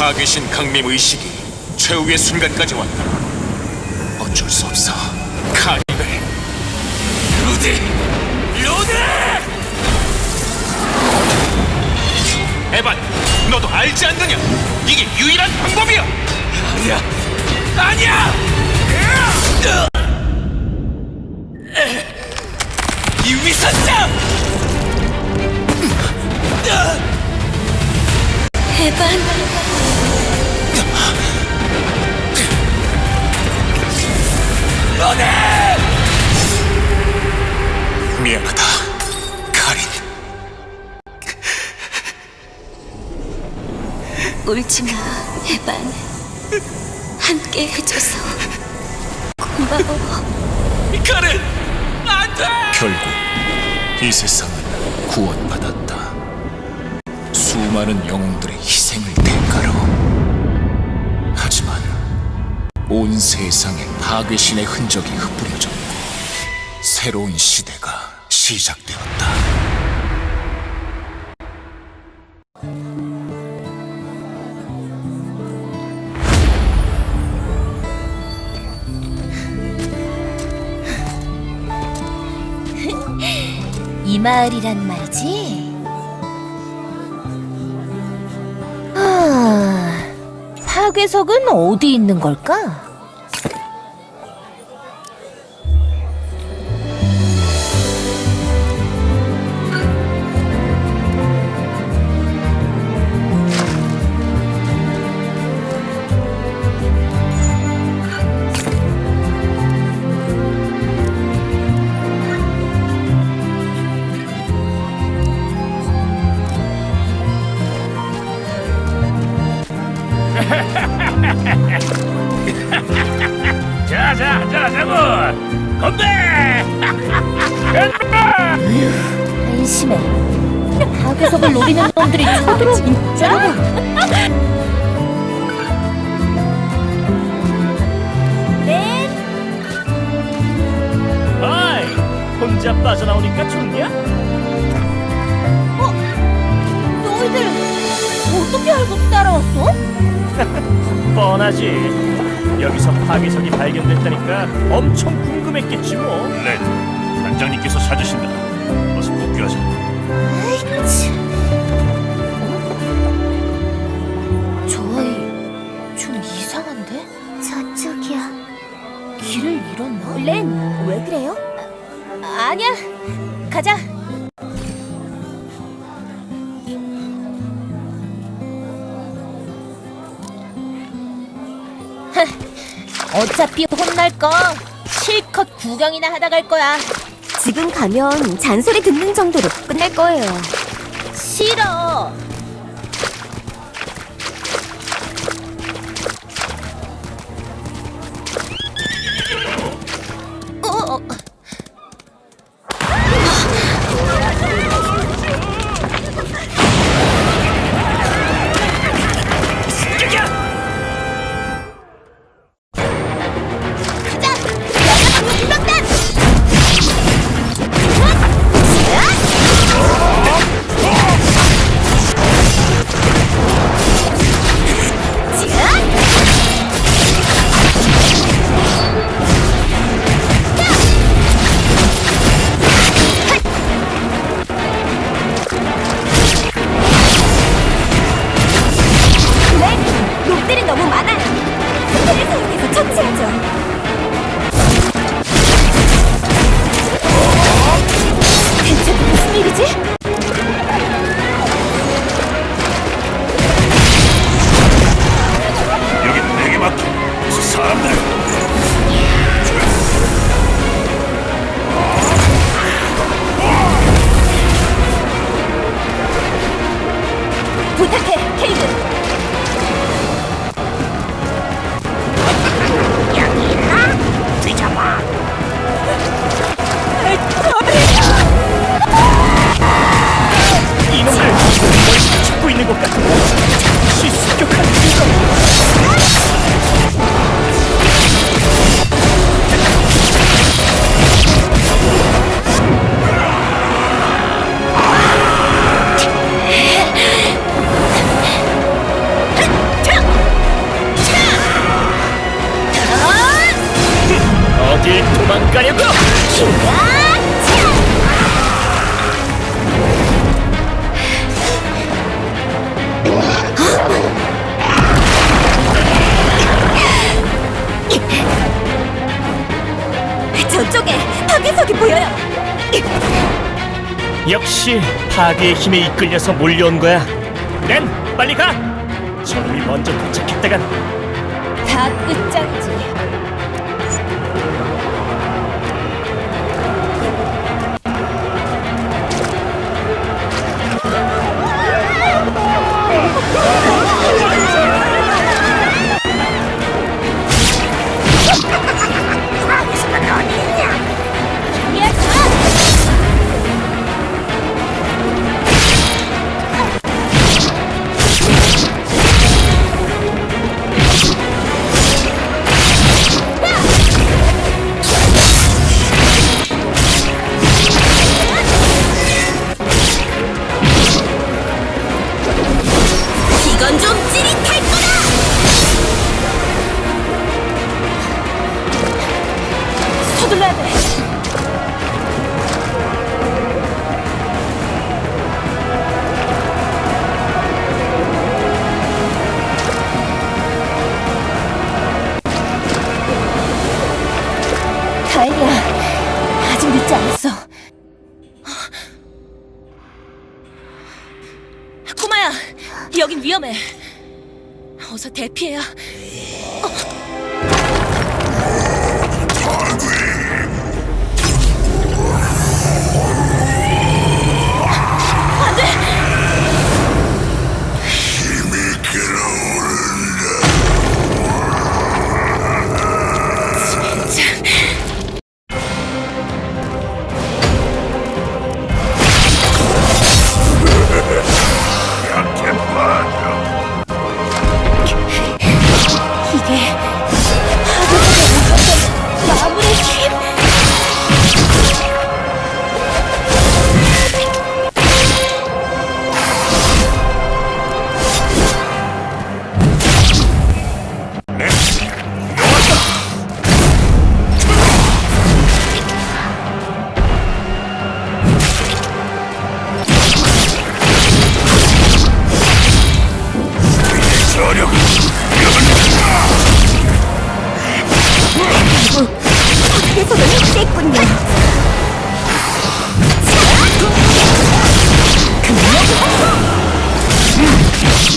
파괴신 강림 의식이 최후의 순간까지 왔다. 어쩔 수 없어. 카니발. 루드! 루드! 에반, 너도 알지 않느냐? 이게 유일한 방법이야. 아니야. 아니야. 이 위선자! 에반, 미안하다, 카린. 울지마, 에반. 함께 해줘서 고마워. 카린, 안 돼! 결국 이 세상은 구원받았다. 수많은 영웅들의 희생을 온 세상에 파괴신의 흔적이 흩뿌려졌고 새로운 시대가 시작되었다. 이 마을이란 말이지? 아, 파괴석은 어디 있는 걸까? 자자 자자고 건배 한심해. 파괴석을 노리는 놈들이 쳐들어 진짜? 네, 아이 혼자 빠져나오니까 좋냐? 너희들 어떻게 알고 따라왔어? 뻔하지 여기서 파괴석이 발견됐다니까 엄청 궁금했겠지 뭐 네, 단장님께서 찾으신다. 어서 복귀하자. 아이치. 저 아이 좀 이상한데? 저쪽이야. 길을 잃었나? 렌, 왜 그래요? 아, 아니야. 가자. 어차피 혼날 거 실컷 구경이나 하다 갈 거야. 지금 가면 잔소리 듣는 정도로 끝날 거예요. 싫어. 어, see? 보여요. 역시 파괴의 힘에 이끌려서 몰려온 거야. 낸 빨리 가. 저놈이 먼저 도착했다간 다 끝장이지. 여긴 위험해. 어서 대피해야. 안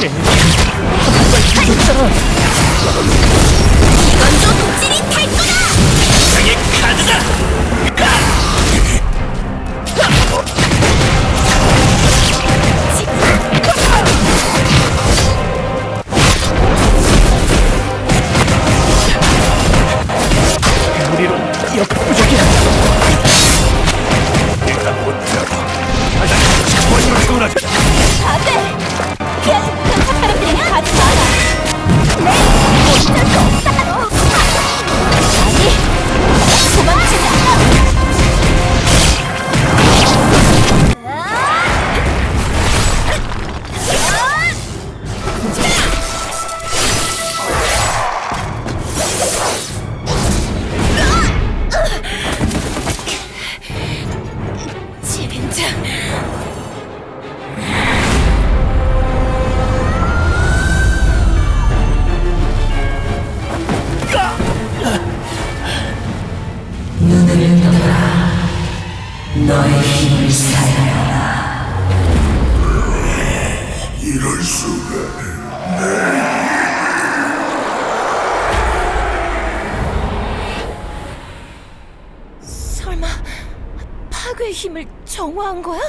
이건 좀 찌릿할 거다. 세상의 카드다. 우 설마 파괴의 힘을 정화한 거야?